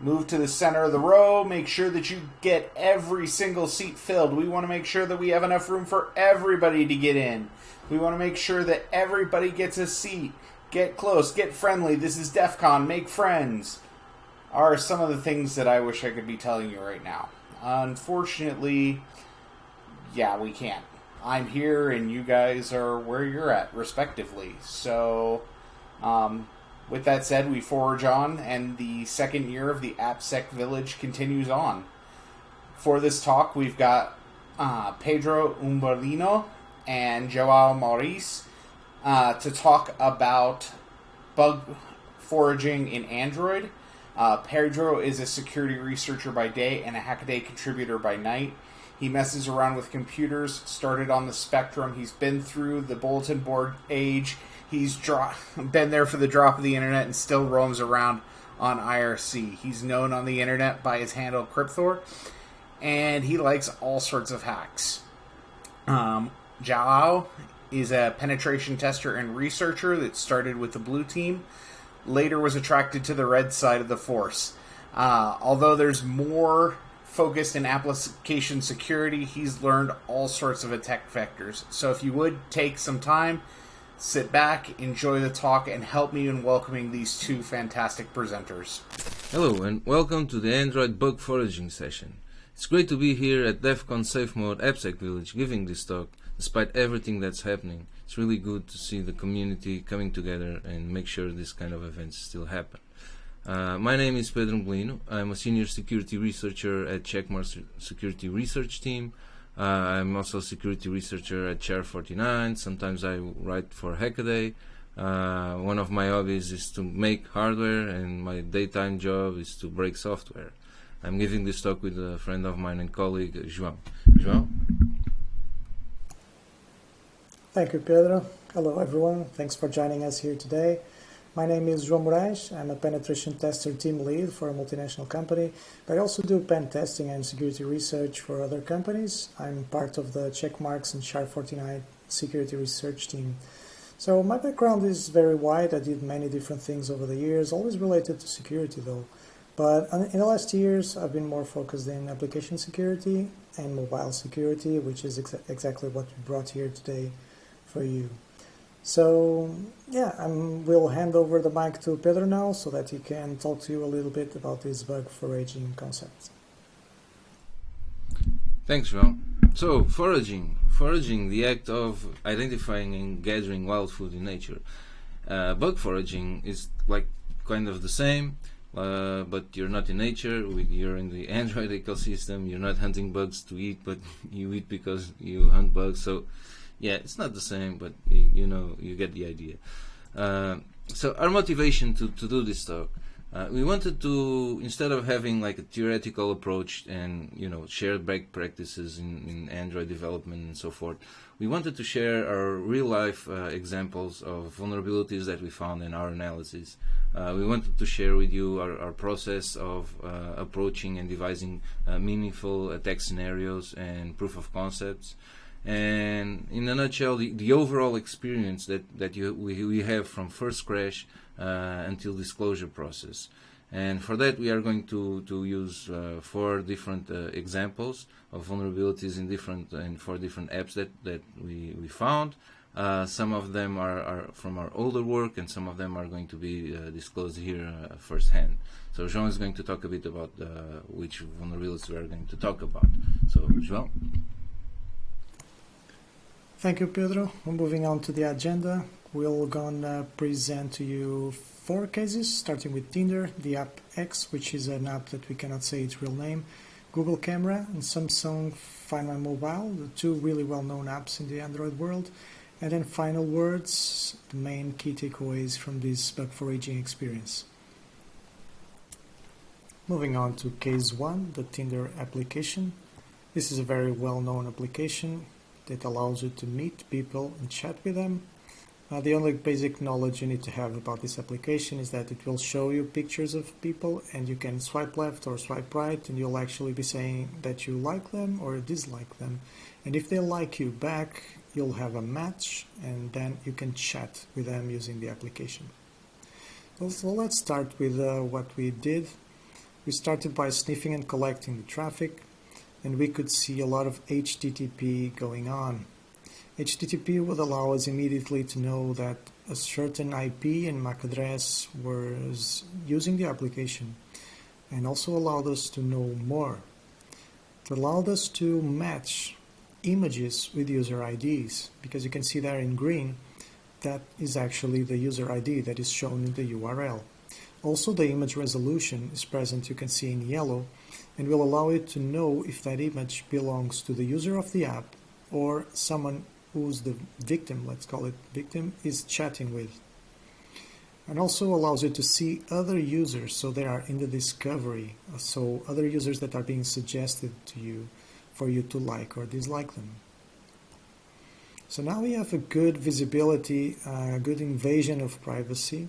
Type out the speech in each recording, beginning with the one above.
move to the center of the row, make sure that you get every single seat filled. We want to make sure that we have enough room for everybody to get in. We want to make sure that everybody gets a seat. Get close, get friendly. This is DEF CON, make friends. Are some of the things that I wish I could be telling you right now. Unfortunately, yeah, we can't. I'm here and you guys are where you're at, respectively. So, um, with that said, we forge on, and the second year of the AppSec Village continues on. For this talk, we've got uh, Pedro Umberlino and Joao Maurice uh, to talk about bug foraging in Android. Uh, Pedro is a security researcher by day and a Hackaday contributor by night. He messes around with computers, started on the Spectrum. He's been through the bulletin board age. He's dro- been there for the drop of the internet and still roams around on IRC. He's known on the internet by his handle Cryptor, and he likes all sorts of hacks. Um, Jalao is a penetration tester and researcher that started with the blue team, later was attracted to the red side of the force. Uh, although there's more focused in application security, he's learned all sorts of attack vectors. So if you would take some time, sit back, enjoy the talk, and help me in welcoming these two fantastic presenters. Hello, and welcome to the Android bug foraging session. It's great to be here at DEF CON Safe Mode AppSec Village giving this talk despite everything that's happening. It's really good to see the community coming together and make sure this kind of events still happen. Uh, my name is Pedro Molino. I'm a senior security researcher at Checkmark Security Research Team. Uh, I'm also a security researcher at Chair49. Sometimes I write for Hackaday. Uh, one of my hobbies is to make hardware, and my daytime job is to break software. I'm giving this talk with a friend of mine and colleague, João. João? Thank you, Pedro. Hello, everyone. Thanks for joining us here today. My name is João Moraes. I'm a penetration tester team lead for a multinational company, but I also do pen testing and security research for other companies. I'm part of the Checkmarx and Char49 security research team. So my background is very wide. I did many different things over the years, always related to security though. But in the last years, I've been more focused in application security and mobile security, which is ex exactly what we brought here today for you. So yeah, I will hand over the mic to Pedro now so that he can talk to you a little bit about this bug foraging concept. Thanks, João. So foraging, foraging, the act of identifying and gathering wild food in nature. Uh, bug foraging is like kind of the same, uh, but you're not in nature. You're in the Android ecosystem. You're not hunting bugs to eat, but you eat because you hunt bugs. So yeah, it's not the same, but you, you know, you get the idea. Uh, so our motivation to, to do this talk, uh, we wanted to, instead of having like a theoretical approach and, you know, shared best practices in, in Android development and so forth, we wanted to share our real life uh, examples of vulnerabilities that we found in our analysis. Uh, we wanted to share with you our, our process of uh, approaching and devising uh, meaningful attack scenarios and proof of concepts and in a nutshell, the, the overall experience that, that you, we, we have from first crash uh, until disclosure process. And for that, we are going to, to use uh, four different uh, examples of vulnerabilities in different and four different apps that, that we, we found. Uh, some of them are, are, from our older work, and some of them are going to be uh, disclosed here uh, firsthand. So Jean is going to talk a bit about which vulnerabilities we are going to talk about. So Jean. Thank you, Pedro. moving on to the agenda. We're gonna present to you four cases, starting with Tinder, the app X, which is an app that we cannot say its real name, Google Camera, and Samsung Find My Mobile, the two really well-known apps in the Android world. And then final words, the main key takeaways from this bug foraging experience. Moving on to case one, the Tinder application. This is a very well-known application that allows you to meet people and chat with them. Uh, the only basic knowledge you need to have about this application is that it will show you pictures of people and you can swipe left or swipe right and you'll actually be saying that you like them or dislike them. And if they like you back, you'll have a match and then you can chat with them using the application. So let's start with uh, what we did. We started by sniffing and collecting the traffic, and we could see a lot of HTTP going on. HTTP would allow us immediately to know that a certain IP and MAC address was using the application and also allowed us to know more. It allowed us to match images with user IDs because you can see there in green that is actually the user ID that is shown in the URL. Also the image resolution is present you can see in yellow and will allow it to know if that image belongs to the user of the app or someone who's the victim, let's call it victim, is chatting with. And also allows you to see other users, so they are in the discovery, so other users that are being suggested to you for you to like or dislike them. So now we have a good visibility, a good invasion of privacy,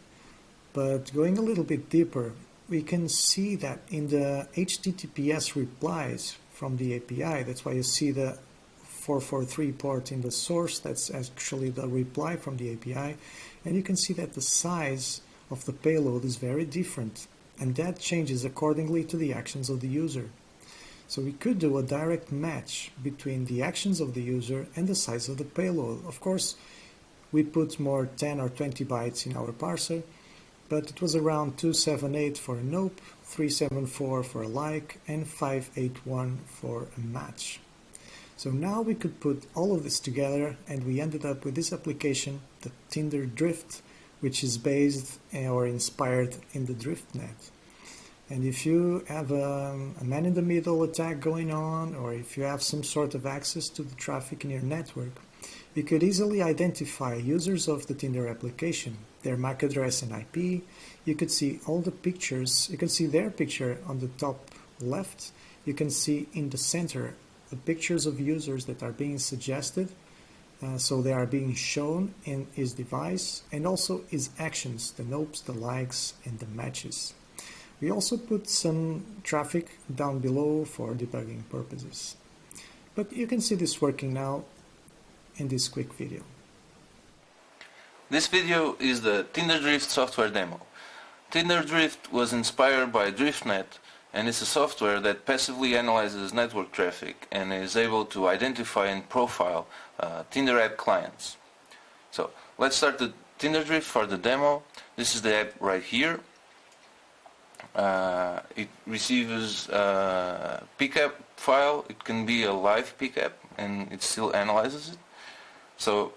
but going a little bit deeper, we can see that in the HTTPS replies from the API, that's why you see the 443 port in the source, that's actually the reply from the API, and you can see that the size of the payload is very different, and that changes accordingly to the actions of the user. So we could do a direct match between the actions of the user and the size of the payload. Of course, we put more 10 or 20 bytes in our parser, but it was around 278 for a nope, 374 for a like, and 581 for a match. So now we could put all of this together and we ended up with this application, the Tinder Drift, which is based eh, or inspired in the DriftNet. And if you have um, a, a man-in-the-middle attack going on, or if you have some sort of access to the traffic in your network, you could easily identify users of the Tinder application, their MAC address and IP. You could see all the pictures. You can see their picture on the top left. You can see in the center the pictures of users that are being suggested. Uh, so they are being shown in his device and also his actions, the nopes, the likes, and the matches. We also put some traffic down below for debugging purposes. But you can see this working now in this quick video. This video is the Tinder Drift software demo. Tinder Drift was inspired by DriftNet and is a software that passively analyzes network traffic and is able to identify and profile uh, Tinder app clients. So let's start the Tinder Drift for the demo. This is the app right here uh, it receives a pickup file. It can be a live pickup and it still analyzes it. So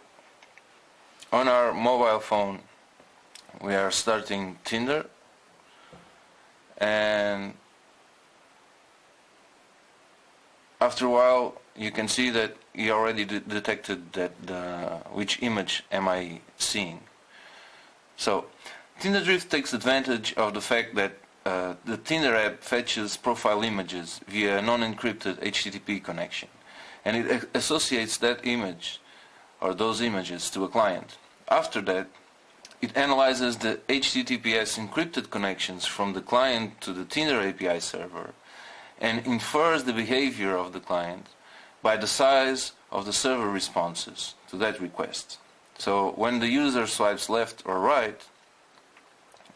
on our mobile phone we are starting Tinder and after a while you can see that he already de detected that the, which image am I seeing. So Tinder Drift takes advantage of the fact that uh, the Tinder app fetches profile images via a non-encrypted HTTP connection and it associates that image or those images to a client. After that, it analyzes the HTTPS encrypted connections from the client to the Tinder API server and infers the behavior of the client by the size of the server responses to that request. So when the user swipes left or right,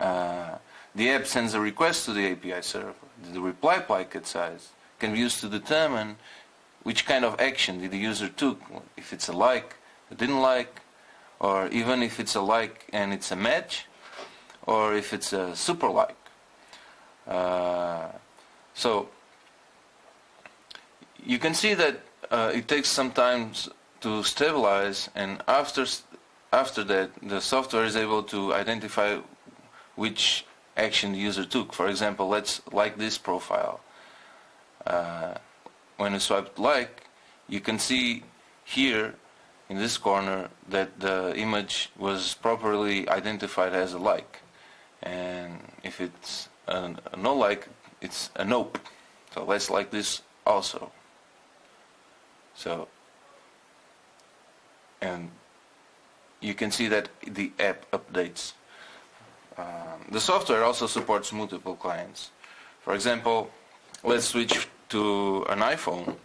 uh, the app sends a request to the API server. The reply packet size can be used to determine which kind of action did the user took, if it's a like, didn't like, or even if it's a like and it's a match, or if it's a super like. Uh, so you can see that uh, it takes some time to stabilize, and after after that, the software is able to identify which action the user took. For example, let's like this profile. Uh, when you swipe like, you can see here in this corner that the image was properly identified as a like. And if it's a, a no like, it's a nope. So let's like this also. So, and you can see that the app updates um, the software also supports multiple clients. For example, let's switch to an iPhone.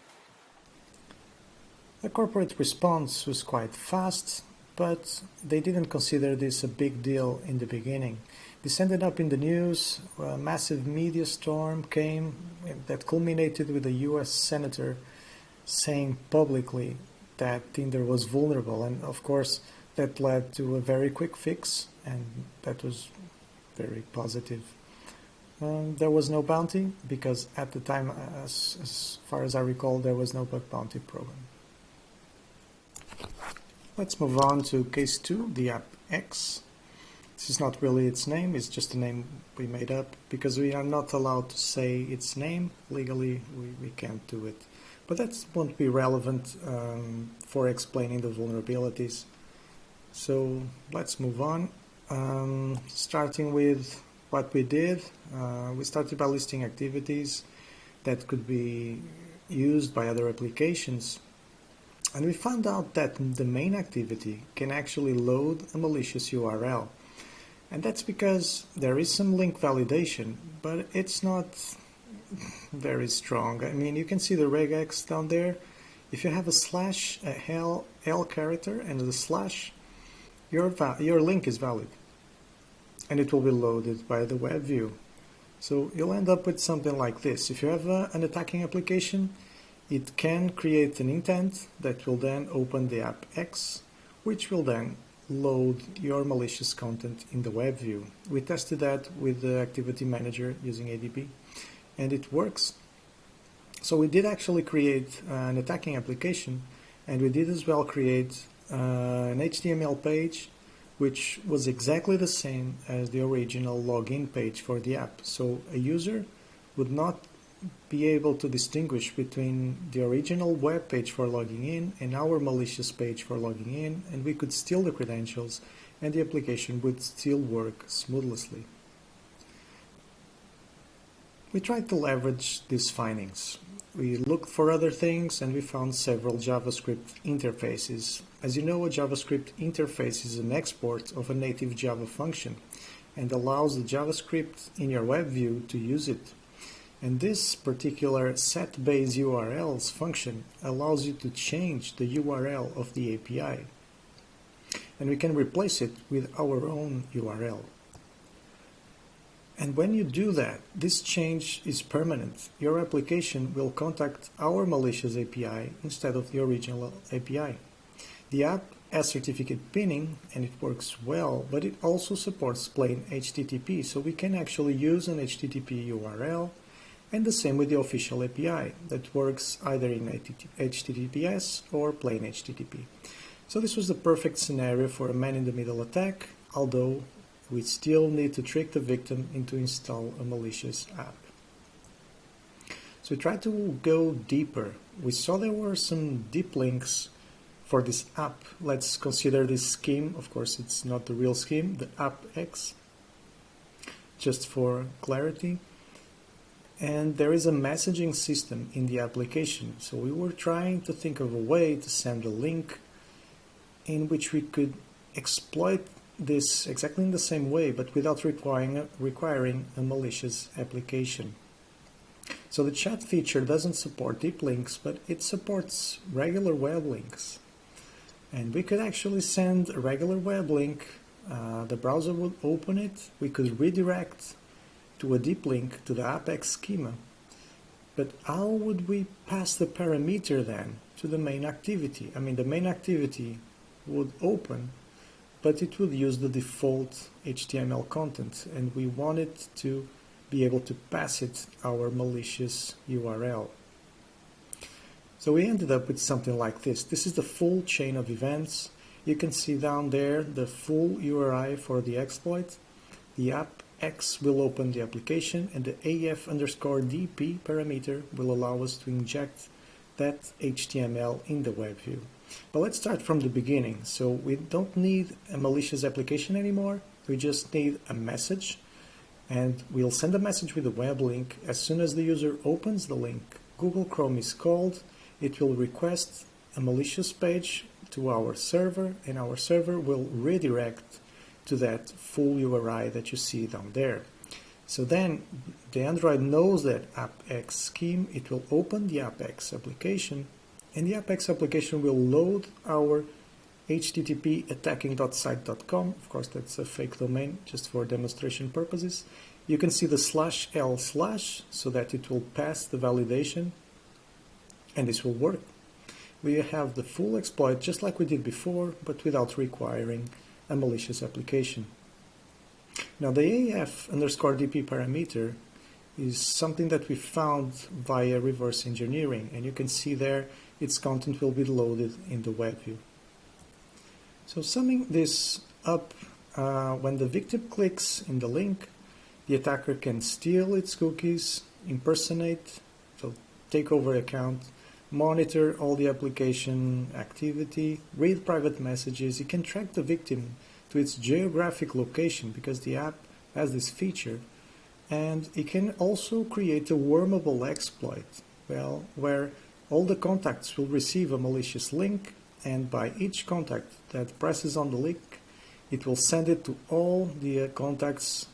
The corporate response was quite fast, but they didn't consider this a big deal in the beginning This ended up in the news. A massive media storm came that culminated with a US senator saying publicly that Tinder was vulnerable. And of course, that led to a very quick fix, and that was very positive. Um, there was no bounty because at the time, as, as far as I recall, there was no bug bounty program. Let's move on to case two, the app X. This is not really its name, it's just a name we made up because we are not allowed to say its name. Legally, we, we can't do it. But that won't be relevant um, for explaining the vulnerabilities. So let's move on. Um, starting with what we did, uh, we started by listing activities that could be used by other applications. And we found out that the main activity can actually load a malicious URL. And that's because there is some link validation, but it's not very strong. I mean, you can see the regex down there. If you have a slash, a L, L character and the slash, your, your link is valid. And it will be loaded by the web view. So you'll end up with something like this. If you have a, an attacking application, it can create an intent that will then open the app X, which will then load your malicious content in the web view. We tested that with the Activity Manager using ADB, and it works. So we did actually create an attacking application, and we did as well create uh, an HTML page which was exactly the same as the original login page for the app. So a user would not be able to distinguish between the original web page for logging in and our malicious page for logging in, and we could steal the credentials and the application would still work smoothly. We tried to leverage these findings. We looked for other things and we found several JavaScript interfaces. As you know, a JavaScript interface is an export of a native Java function and allows the JavaScript in your web view to use it and this particular set-base URLs function allows you to change the URL of the API. And we can replace it with our own URL. And when you do that, this change is permanent. Your application will contact our malicious API instead of the original API. The app has certificate pinning and it works well, but it also supports plain HTTP, so we can actually use an HTTP URL and the same with the official API that works either in HTTPS or plain HTTP. So this was the perfect scenario for a man-in-the-middle attack, although we still need to trick the victim into install a malicious app. So we tried to go deeper. We saw there were some deep links for this app. Let's consider this scheme. Of course, it's not the real scheme, the app X, just for clarity and there is a messaging system in the application. So we were trying to think of a way to send a link in which we could exploit this exactly in the same way, but without requiring, requiring a malicious application. So the chat feature doesn't support deep links, but it supports regular web links. And we could actually send a regular web link, uh, the browser would open it, we could redirect to a deep link to the Apex schema. But how would we pass the parameter then to the main activity? I mean, the main activity would open, but it would use the default HTML content, and we wanted to be able to pass it our malicious URL. So we ended up with something like this. This is the full chain of events. You can see down there the full URI for the exploit, the app X will open the application and the AF underscore DP parameter will allow us to inject that HTML in the web view. But let's start from the beginning. So we don't need a malicious application anymore. We just need a message and we'll send a message with a web link. As soon as the user opens the link, Google Chrome is called. It will request a malicious page to our server and our server will redirect to that full URI that you see down there. So then the Android knows that AppX scheme, it will open the AppX application and the AppX application will load our http attacking.site.com. Of course, that's a fake domain just for demonstration purposes. You can see the slash L slash so that it will pass the validation and this will work. We have the full exploit just like we did before, but without requiring a malicious application. Now the AF underscore DP parameter is something that we found via reverse engineering and you can see there its content will be loaded in the web view. So summing this up, uh, when the victim clicks in the link, the attacker can steal its cookies, impersonate, so take over account, monitor all the application activity, read private messages. It can track the victim to its geographic location because the app has this feature. And it can also create a wormable exploit, well, where all the contacts will receive a malicious link and by each contact that presses on the link, it will send it to all the contacts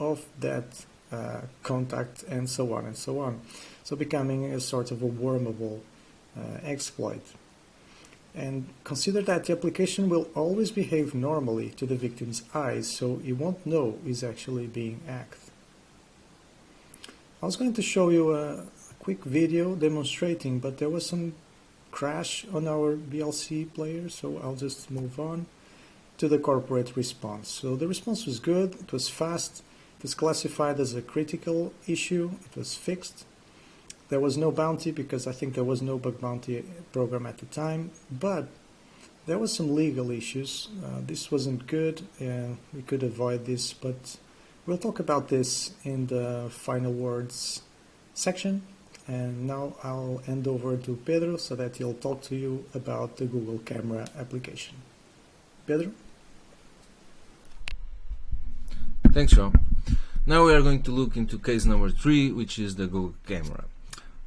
of that uh, contact and so on and so on. So becoming a sort of a wormable Uh, exploit. And consider that the application will always behave normally to the victim's eyes, so he won't know he's actually being hacked. I was going to show you a, a quick video demonstrating, but there was some crash on our VLC player, so I'll just move on to the corporate response. So the response was good, it was fast, it was classified as a critical issue, it was fixed. There was no bounty because I think there was no bug bounty program at the time, but there was some legal issues. Uh, this wasn't good, uh, we could avoid this, but we'll talk about this in the final words section. And now I'll hand over to Pedro so that he'll talk to you about the Google Camera application. Pedro? Thanks, Sean. Now we are going to look into case number three, which is the Google Camera.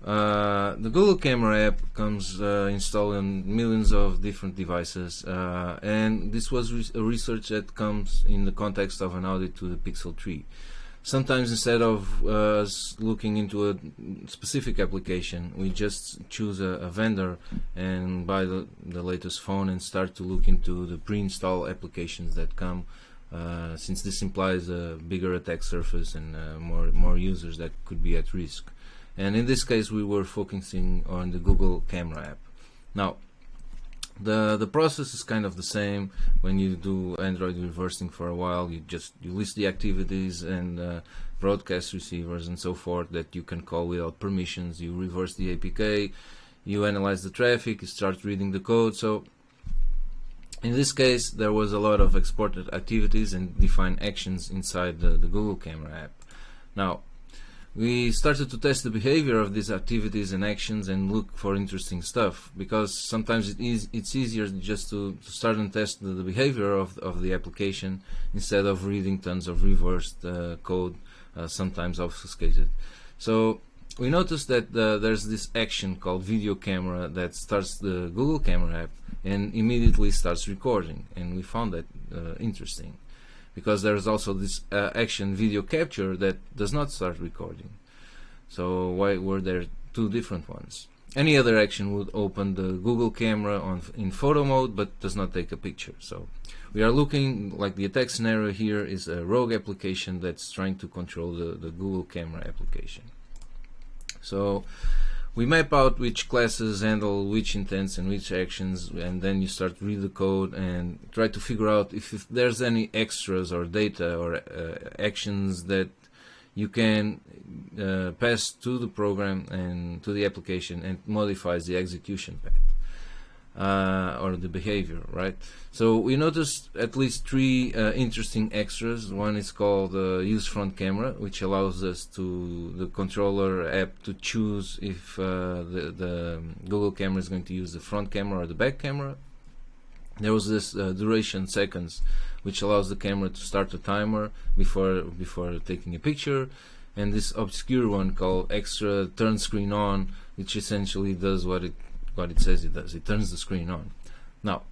Uh, the Google Camera app comes uh, installed on millions of different devices, uh, and this was re a research that comes in the context of an audit to the Pixel 3 sometimes instead of uh, looking into a specific application we just choose a, a, vendor and buy the, the latest phone and start to look into the pre-install applications that come uh, since this implies a bigger attack surface and more more users that could be at risk and in this case we were focusing on the Google camera app. Now the the process is kind of the same. When you do Android reversing for a while you just you list the activities and uh, broadcast receivers and so forth that you can call without permissions. You reverse the APK you analyze the traffic you start reading the code. So in this case there was a lot of exported activities and defined actions inside the, the Google camera app. Now we started to test the behavior of these activities and actions and look for interesting stuff because sometimes it is it's easier just to, to start and test the, the, behavior of, of the application instead of reading tons of reversed uh, code uh, sometimes obfuscated. So we noticed that uh, there's this action called video camera that starts the Google camera app and immediately starts recording and we found that uh, interesting because there's also this uh, action video capture that does not start recording. So why were there two different ones? Any other action would open the Google camera on in photo mode but does not take a picture. So we are looking like the attack scenario here is a rogue application that's trying to control the, the Google camera application. So we map out which classes handle which intents and which actions and then you start read the code and try to figure out if, if there's any extras or data or uh, actions that you can uh, pass to the program and to the application and modifies the execution path uh, or the behavior, right? So we noticed at least three uh, interesting extras. One is called uh, use front camera, which allows us to the controller app to choose if uh, the, the Google camera is going to use the front camera or the back camera. There was this uh, duration seconds, which allows the camera to start a timer before before taking a picture, and this obscure one called extra turn screen on, which essentially does what it what it says it does. It turns the screen on. Now,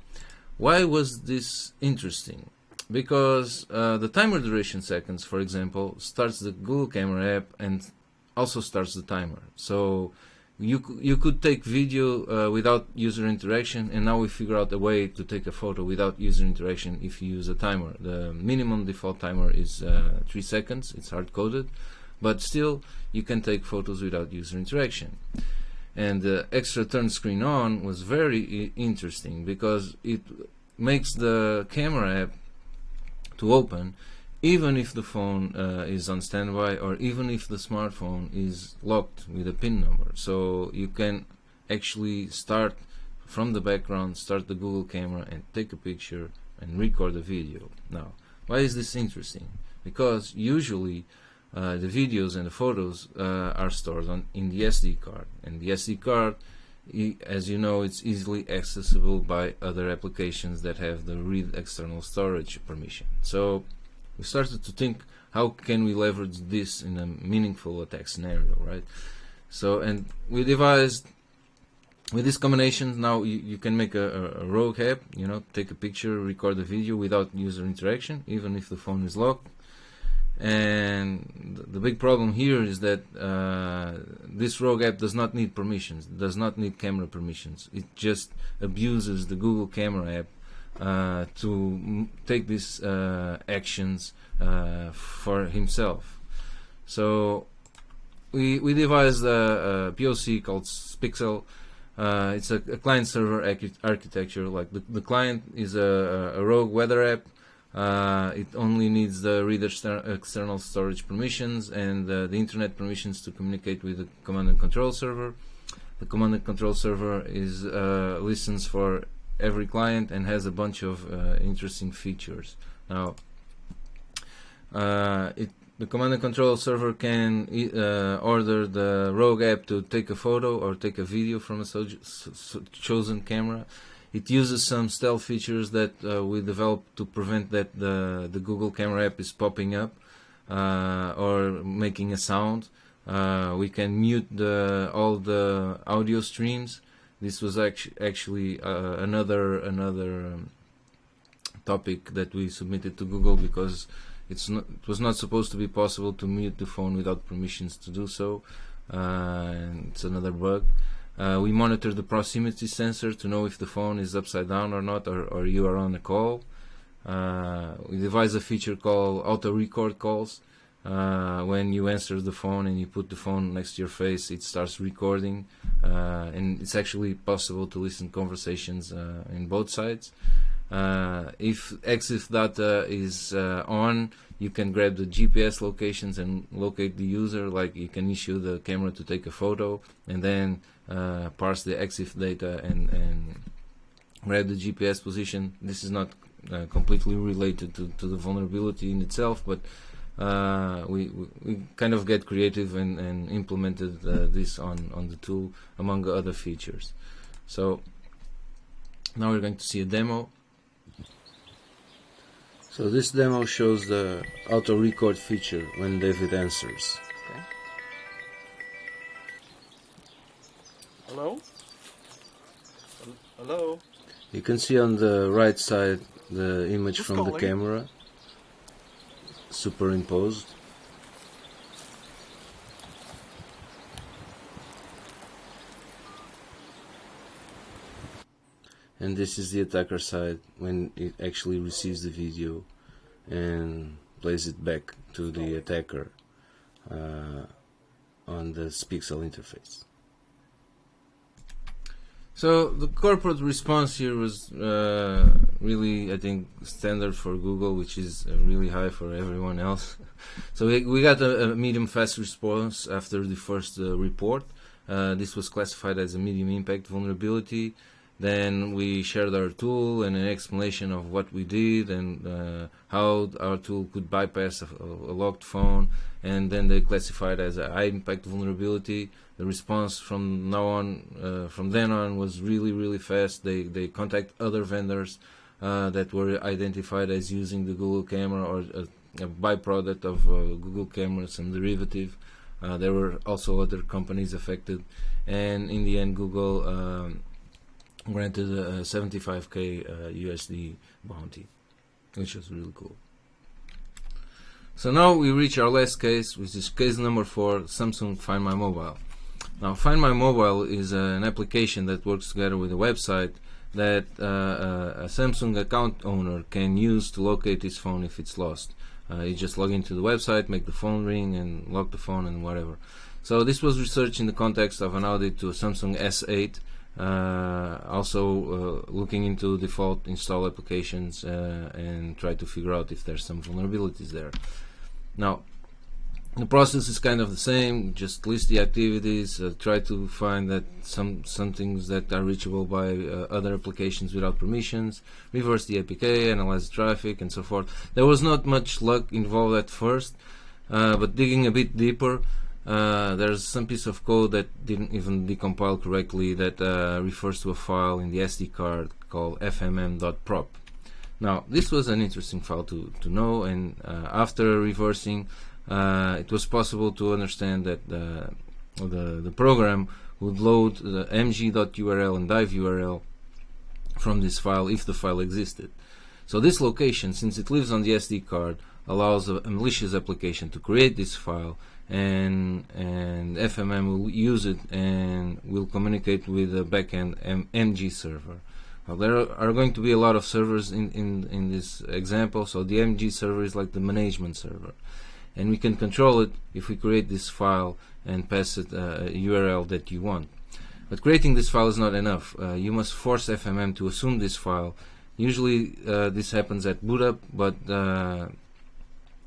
why was this interesting? Because uh, the timer duration seconds, for example, starts the Google Camera app and also starts the timer. So you you could take video uh, without user interaction, and now we figure out a way to take a photo without user interaction if you use a timer. The minimum default timer is uh, three seconds. It's hard coded, but still you can take photos without user interaction. And the extra turn screen on was very interesting because it makes the camera app to open even if the phone uh, is on standby or even if the smartphone is locked with a pin number. So you can actually start from the background start the Google camera and take a picture and record a video. Now why is this interesting? Because usually uh, the videos and the photos uh, are stored on in the SD card. And the SD card as you know it's easily accessible by other applications that have the read external storage permission. So we started to think how can we leverage this in a meaningful attack scenario right? So and we devised with this combination now you, you can make a, a, rogue app you know take a picture record a video without user interaction even if the phone is locked and the big problem here is that uh, this rogue app does not need permissions does not need camera permissions it just abuses the Google camera app uh, to take these uh, actions uh, for himself. So we we devised a, a POC called Spixel. Uh, it's a, a client-server architecture. Like the, the client is a, a rogue weather app. Uh, it only needs the reader external storage permissions and uh, the internet permissions to communicate with the command and control server. The command and control server is listens for every client and has a bunch of uh, interesting features. Now, uh, it, the command and control server can uh, order the rogue app to take a photo or take a video from a so chosen camera. It uses some stealth features that uh, we developed to prevent that the, the Google camera app is popping up uh, or making a sound. Uh, we can mute the, all the audio streams this was actu actually uh, another another um, topic that we submitted to Google because it's not, it was not supposed to be possible to mute the phone without permissions to do so. Uh, it's another bug. Uh, we monitor the proximity sensor to know if the phone is upside down or not, or, or you are on a call. Uh, we devised a feature called auto record calls. Uh, when you answer the phone and you put the phone next to your face, it starts recording, uh, and it's actually possible to listen conversations uh, in both sides. Uh, if EXIF data is on, you can grab the GPS locations and locate the user. Like you can issue the camera to take a photo, and then uh, parse the EXIF data and, and grab the GPS position. This is not completely related to, to the vulnerability in itself, but uh, we, we, we kind of get creative and, and implemented uh, this on, on the tool among other features. So now we're going to see a demo. So this demo shows the auto record feature when David answers. Hello? Hello? You can see on the right side the image Who's from calling? the camera superimposed and this is the attacker side when it actually receives the video and plays it back to the attacker uh, on the Spixel interface. So the corporate response here was uh, really, I think, standard for Google, which is uh, really high for everyone else. so we, we got a, a, medium fast response after the first uh, report. Uh, this was classified as a medium impact vulnerability. Then we shared our tool and an explanation of what we did and uh, how our tool could bypass a, a, locked phone. And then they classified as a high impact vulnerability. The response from now on, uh, from then on, was really really fast. They they contact other vendors uh, that were identified as using the Google camera or a, a byproduct of uh, Google camera, some derivative. There were also other companies affected, and in the end, Google. Um, granted a 75k uh, USD bounty, which was really cool. So now we reach our last case, which is case number four, Samsung Find My Mobile. Now, Find My Mobile is an application that works together with a website that uh, uh, a Samsung account owner can use to locate his phone if it's lost. Uh, you just log into the website, make the phone ring, and lock the phone and whatever. So this was researched in the context of an audit to Samsung S8, uh, also uh, looking into default install applications uh, and try to figure out if there's some vulnerabilities there. Now, the process is kind of the same just list the activities uh, try to find that some some things that are reachable by uh, other applications without permissions reverse the apk analyze the traffic and so forth. There was not much luck involved at first uh, but digging a bit deeper uh, there's some piece of code that didn't even decompile correctly that uh, refers to a file in the sd card called fmm.prop now this was an interesting file to, to know and uh, after reversing uh, it was possible to understand that the, the, the program would load the mg.url and dive URL from this file if the file existed. So this location, since it lives on the SD card, allows a, a malicious application to create this file and and FMM will use it and will communicate with the backend M MG server. Well, there are going to be a lot of servers in, in, in this example, so the MG server is like the management server and we can control it if we create this file and pass it uh, a URL that you want. But creating this file is not enough. Uh, you must force FMM to assume this file. Usually uh, this happens at boot up, but uh,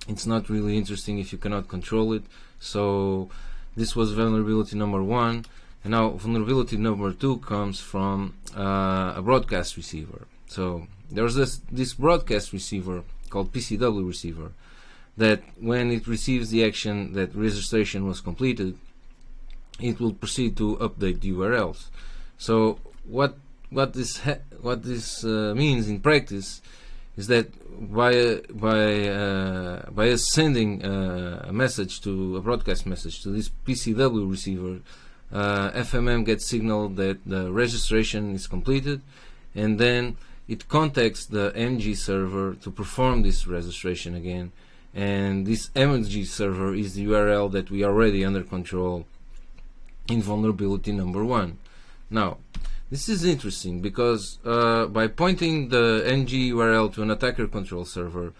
it's not really interesting if you cannot control it. So this was vulnerability number one. And now vulnerability number two comes from uh, a broadcast receiver. So there's this, this broadcast receiver called PCW receiver that when it receives the action that registration was completed, it will proceed to update the URLs. So what what this what this uh, means in practice is that by by uh, by sending uh, a message to a broadcast message to this PCW receiver, FMM uh, gets signal that the registration is completed, and then it contacts the MG server to perform this registration again and this MG server is the URL that we already under control in vulnerability number one. Now, this is interesting because uh, by pointing the ng URL to an attacker control server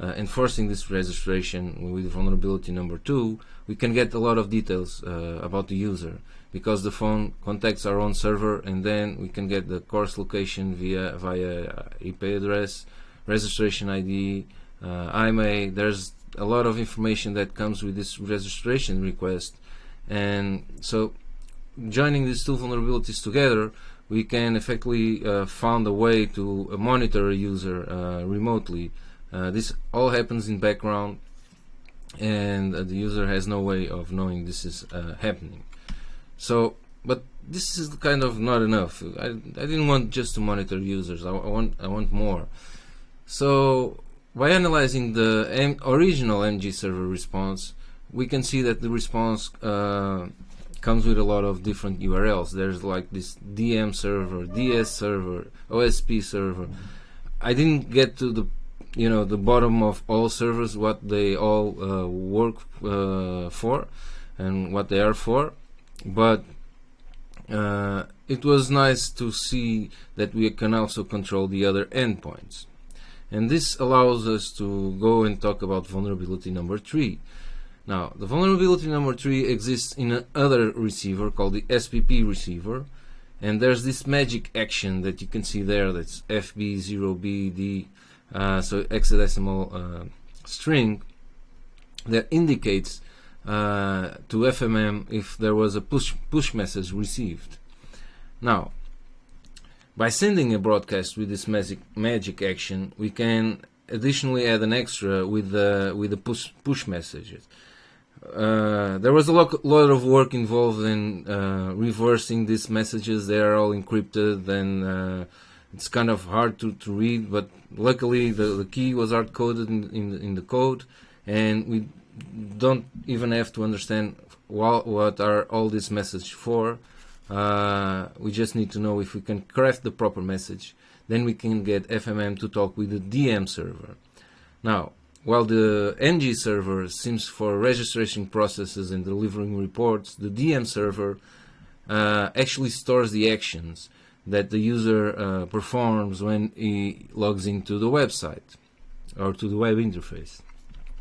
uh, enforcing this registration with vulnerability number two, we can get a lot of details uh, about the user because the phone contacts our own server and then we can get the course location via via IP address, registration ID, uh, IMA, there's a lot of information that comes with this registration request. And so joining these two vulnerabilities together, we can effectively uh, find a way to monitor a user uh, remotely. Uh, this all happens in background and uh, the user has no way of knowing this is uh, happening. So, but this is kind of not enough. I, I didn't want just to monitor users. I, I want I want more. So by analyzing the M original MG server response, we can see that the response uh, comes with a lot of different URLs. There's like this DM server, DS server, OSP server. I didn't get to the you know the bottom of all servers what they all uh, work uh, for and what they are for, but uh, it was nice to see that we can also control the other endpoints. And this allows us to go and talk about vulnerability number three. Now, the vulnerability number three exists in another receiver called the SPP receiver. And there's this magic action that you can see there that's FB0BD, uh, so hexadecimal uh, string that indicates uh, to FMM if there was a push, push message received. Now, by sending a broadcast with this magic magic action, we can additionally add an extra with the with the push push messages. Uh, there was a lot, lot of work involved in uh, reversing these messages. They are all encrypted, and uh, it's kind of hard to, to read. But luckily, the, the key was hard coded in, in the, in the code, and we don't even have to understand what, what are all these messages for. Uh, we just need to know if we can craft the proper message. Then we can get FMM to talk with the DM server. Now, while the NG server seems for registration processes and delivering reports, the DM server uh, actually stores the actions that the user uh, performs when he logs into the website or to the web interface.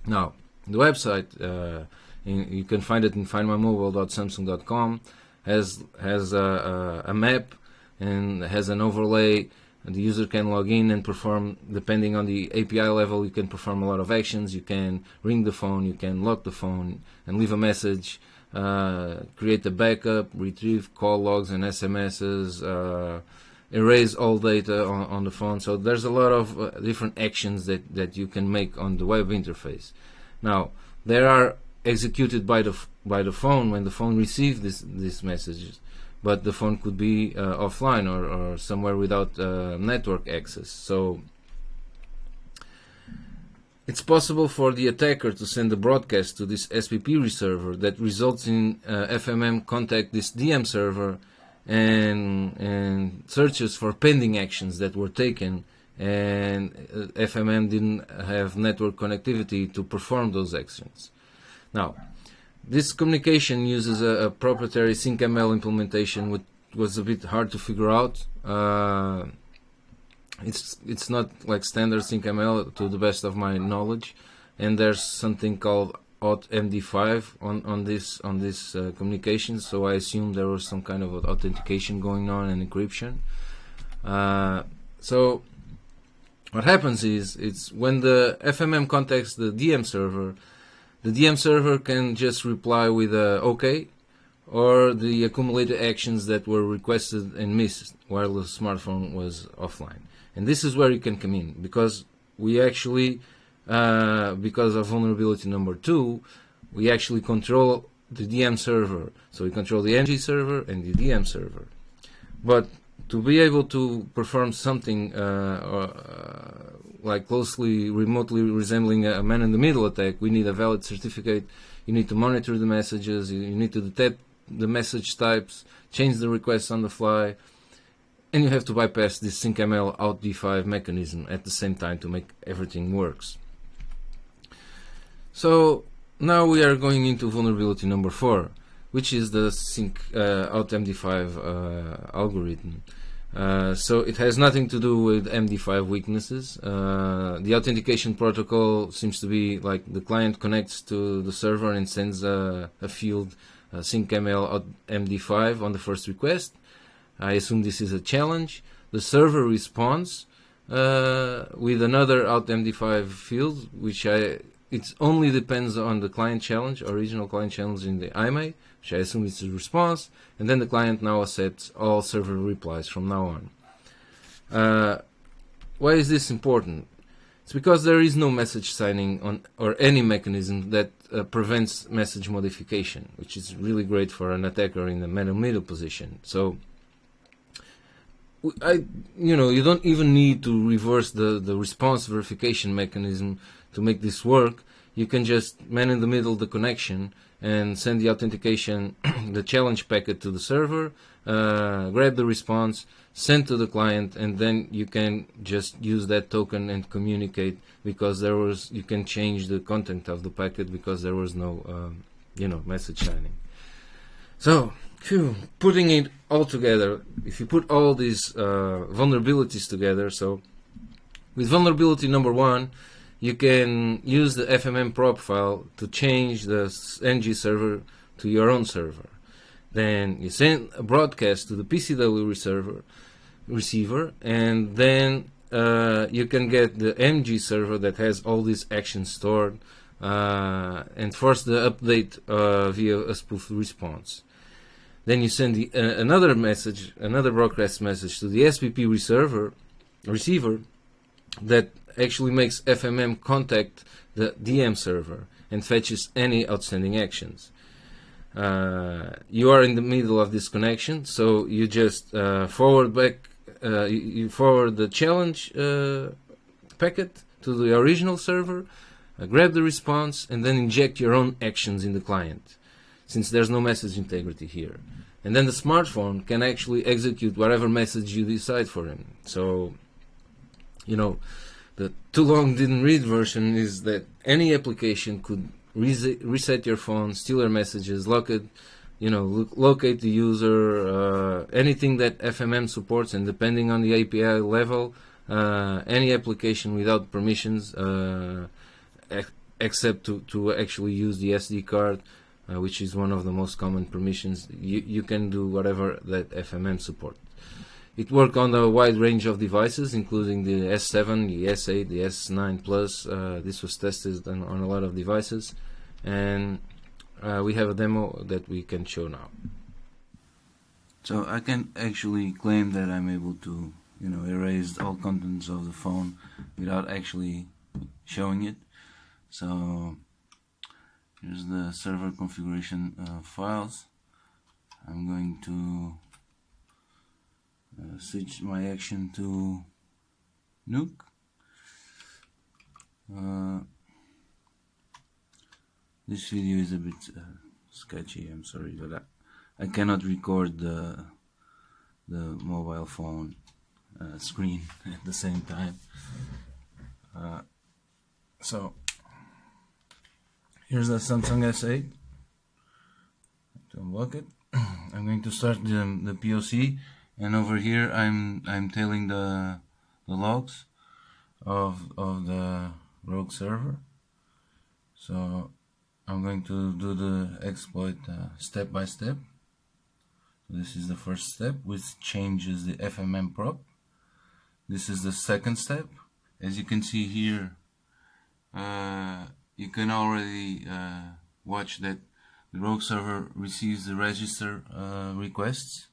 Now, the website, uh, in, you can find it in findmymobile.samsung.com, has has a, a, a map and has an overlay and the user can log in and perform depending on the API level you can perform a lot of actions you can ring the phone you can lock the phone and leave a message uh, create a backup retrieve call logs and SMSs uh, erase all data on, on, the phone. So there's a lot of uh, different actions that, that you can make on the web interface. Now there are executed by the by the phone when the phone receives this these messages but the phone could be uh, offline or, or, somewhere without uh, network access. So it's possible for the attacker to send a broadcast to this SPP reserver that results in uh, FMM contact this DM server and and searches for pending actions that were taken and uh, FMM didn't have network connectivity to perform those actions. Now, this communication uses a, a proprietary syncml implementation, which was a bit hard to figure out. Uh, it's it's not like standard syncml to the best of my knowledge, and there's something called authmd5 on on this on this uh, communication. So I assume there was some kind of authentication going on and encryption. Uh, so what happens is it's when the FMM contacts the DM server the DM server can just reply with a OK or the accumulated actions that were requested and missed while the smartphone was offline. And this is where you can come in because we actually, uh, because of vulnerability number two, we actually control the DM server. So we control the NG server and the DM server. But to be able to perform something uh, uh, like closely remotely resembling a man-in-the-middle attack, we need a valid certificate. You need to monitor the messages. You need to detect the message types, change the requests on the fly, and you have to bypass this syncml out d5 mechanism at the same time to make everything works. So now we are going into vulnerability number four, which is the sync uh, out MD5 uh, algorithm. Uh, so it has nothing to do with MD5 weaknesses. Uh, the authentication protocol seems to be like the client connects to the server and sends a, a field uh, syncml MD5 on the first request. I assume this is a challenge. The server responds uh, with another out MD5 field, which I it only depends on the client challenge, original client challenge in the IMA which I assume is a response, and then the client now accepts all server replies from now on. Uh, why is this important? It's because there is no message signing on or any mechanism that uh, prevents message modification, which is really great for an attacker in the middle middle position. So I, you know, you don't even need to reverse the, the response verification mechanism to make this work. You can just man in the middle the connection and send the authentication, the challenge packet to the server, uh, grab the response, send to the client, and then you can just use that token and communicate because there was you can change the content of the packet because there was no um, you know message signing. So, phew, putting it all together, if you put all these uh, vulnerabilities together, so with vulnerability number one, you can use the FMM profile to change the NG server to your own server. Then you send a broadcast to the PCW receiver, receiver and then uh, you can get the MG server that has all these actions stored uh, and force the update uh, via a spoof response. Then you send the, uh, another message, another broadcast message to the SPP receiver, receiver that actually makes FMM contact the DM server and fetches any outstanding actions. Uh, you are in the middle of this connection, so you just uh, forward back, uh, you forward the challenge uh, packet to the original server, uh, grab the response, and then inject your own actions in the client, since there's no message integrity here. And then the smartphone can actually execute whatever message you decide for him. So, you know, too long didn't read version is that any application could reset your phone, steal your messages, lock it, you know, lo locate the user, uh, anything that FMM supports, and depending on the API level, uh, any application without permissions, uh, except to, to actually use the SD card, uh, which is one of the most common permissions, you, you can do whatever that FMM supports. It worked on a wide range of devices, including the S7, the S8, the S9 Plus. Uh, this was tested on, on, a lot of devices, and uh, we have a demo that we can show now. So I can actually claim that I'm able to, you know, erase all contents of the phone without actually showing it. So here's the server configuration uh, files. I'm going to uh, switch my action to nuke. Uh, this video is a bit uh, sketchy I'm sorry but I, I cannot record the the mobile phone uh, screen at the same time. Uh, so here's the Samsung S8 to unlock it. I'm going to start the, the POC and over here I'm I'm telling the the logs of of the rogue server. So I'm going to do the exploit uh, step by step. This is the first step which changes the FMM prop. This is the second step. As you can see here uh, you can already uh, watch that the rogue server receives the register uh, requests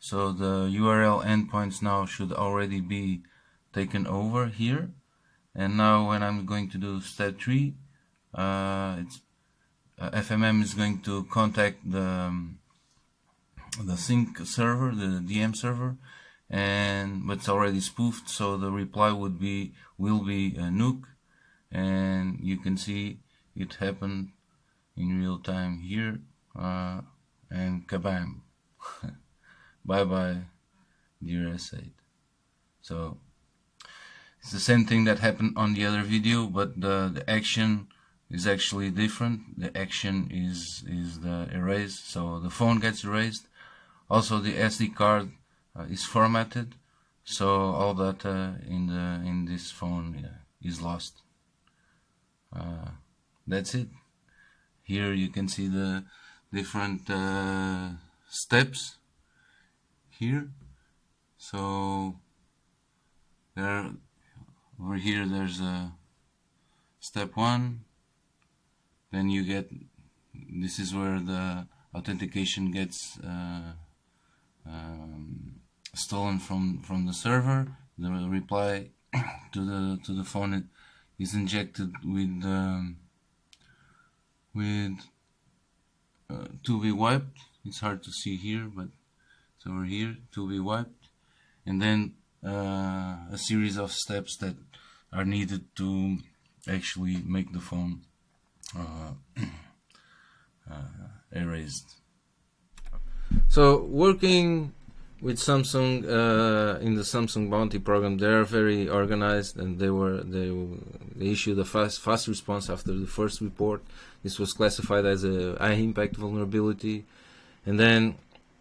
so the URL endpoints now should already be taken over here. And now when I'm going to do step 3 uh, it's uh, FMM is going to contact the um, the sync server the DM server and but it's already spoofed so the reply would be will be a nuke. And you can see it happened in real time here uh, and kabam bye bye dear S8 so it's the same thing that happened on the other video but the, the action is actually different. The action is is the erase so the phone gets erased. Also the SD card uh, is formatted so all data in the in this phone is lost. Uh, that's it. Here you can see the different uh, steps here. So there over here there's a step one. Then you get this is where the authentication gets uh, um, stolen from from the server. The reply to the to the phone is injected with um, with uh, to be wiped. It's hard to see here but so over here to be wiped. And then uh, a series of steps that are needed to actually make the phone uh, uh, erased. So working with Samsung uh, in the Samsung Bounty program, they are very organized, and they were they, they issued a fast fast response after the first report. This was classified as a high impact vulnerability, and then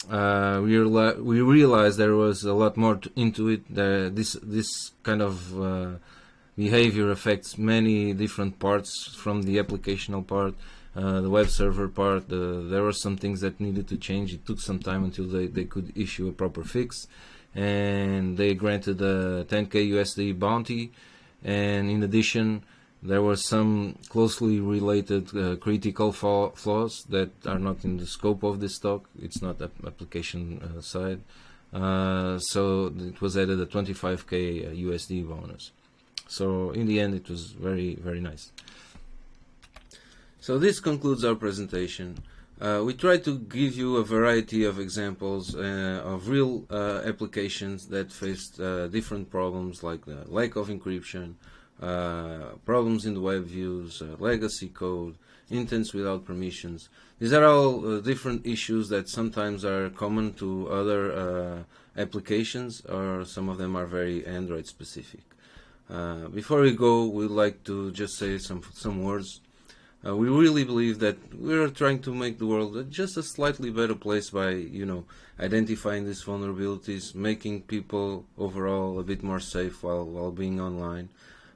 uh, we, we realized there was a lot more into it. That this this kind of uh, behavior affects many different parts from the applicational part, uh, the web server part. there were some things that needed to change. It took some time until they, they could issue a proper fix, and they granted a 10k USD bounty. And in addition, there were some closely related uh, critical flaws that are not in the scope of this talk. It's not an application uh, side. Uh, so it was added a 25k USD uh, bonus. So in the end, it was very, very nice. So this concludes our presentation. Uh, we try to give you a variety of examples uh, of real uh, applications that faced different problems like the lack of encryption, uh, problems in the web views, uh, legacy code, intents without permissions. These are all uh, different issues that sometimes are common to other uh, applications or some of them are very Android specific. Uh, before we go, we'd like to just say some some words. Uh, we really believe that we're trying to make the world just a slightly better place by, you know, identifying these vulnerabilities, making people overall a bit more safe while while being online.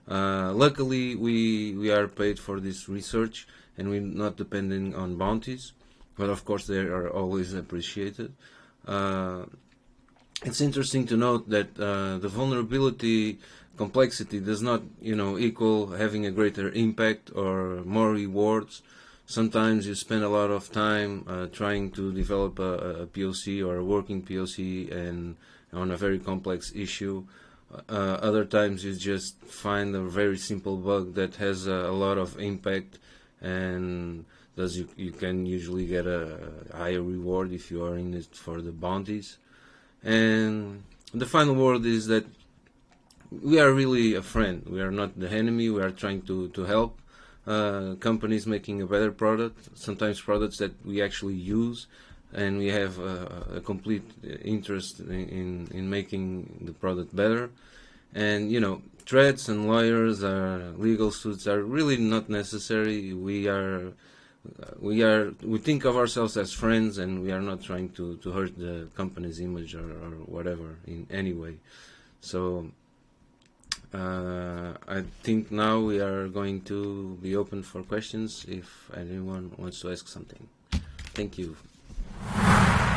Uh, luckily, we we are paid for this research, and we're not depending on bounties, but of course they are always appreciated. Uh, it's interesting to note that uh, the vulnerability complexity does not, you know, equal having a greater impact or more rewards. Sometimes you spend a lot of time uh, trying to develop a, a, POC or a working POC and on a very complex issue. Uh, other times you just find a very simple bug that has a, a lot of impact and thus you, you can usually get a higher reward if you are in it for the bounties. And the final word is that we are really a friend. We are not the enemy. We are trying to, to help uh, companies making a better product, sometimes products that we actually use, and we have a, a complete interest in, in, in, making the product better. And, you know, threats and lawyers, legal suits are really not necessary. We are we are we think of ourselves as friends and we are not trying to, to hurt the company's image or, or whatever in any way so uh, I think now we are going to be open for questions if anyone wants to ask something. Thank you. え?